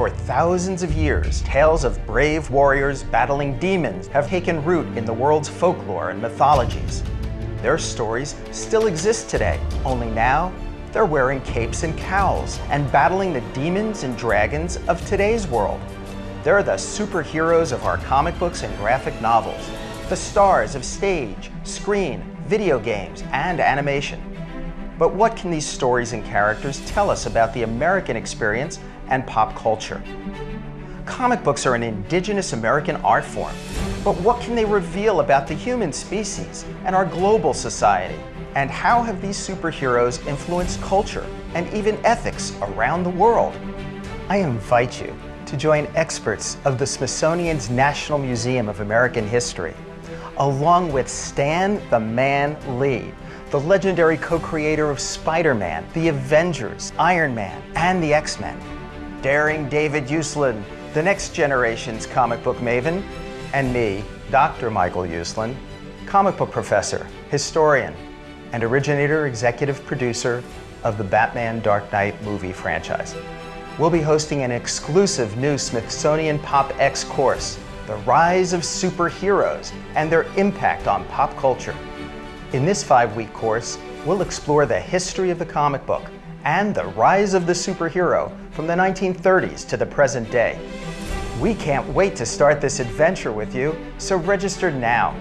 For thousands of years, tales of brave warriors battling demons have taken root in the world's folklore and mythologies. Their stories still exist today, only now they're wearing capes and cowls and battling the demons and dragons of today's world. They're the superheroes of our comic books and graphic novels, the stars of stage, screen, video games, and animation. But what can these stories and characters tell us about the American experience and pop culture? Comic books are an indigenous American art form, but what can they reveal about the human species and our global society? And how have these superheroes influenced culture and even ethics around the world? I invite you to join experts of the Smithsonian's National Museum of American History, along with Stan the Man Lee, the legendary co-creator of Spider-Man, the Avengers, Iron Man, and the X-Men. Daring David Uslan, the next generation's comic book maven, and me, Dr. Michael Uslan, comic book professor, historian, and originator executive producer of the Batman Dark Knight movie franchise we'll be hosting an exclusive new Smithsonian Pop X course, The Rise of Superheroes and Their Impact on Pop Culture. In this five-week course, we'll explore the history of the comic book and the rise of the superhero from the 1930s to the present day. We can't wait to start this adventure with you, so register now